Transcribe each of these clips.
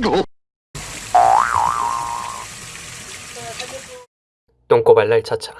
뭐. 똥꼬발랄 차차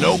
nope.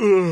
Ugh.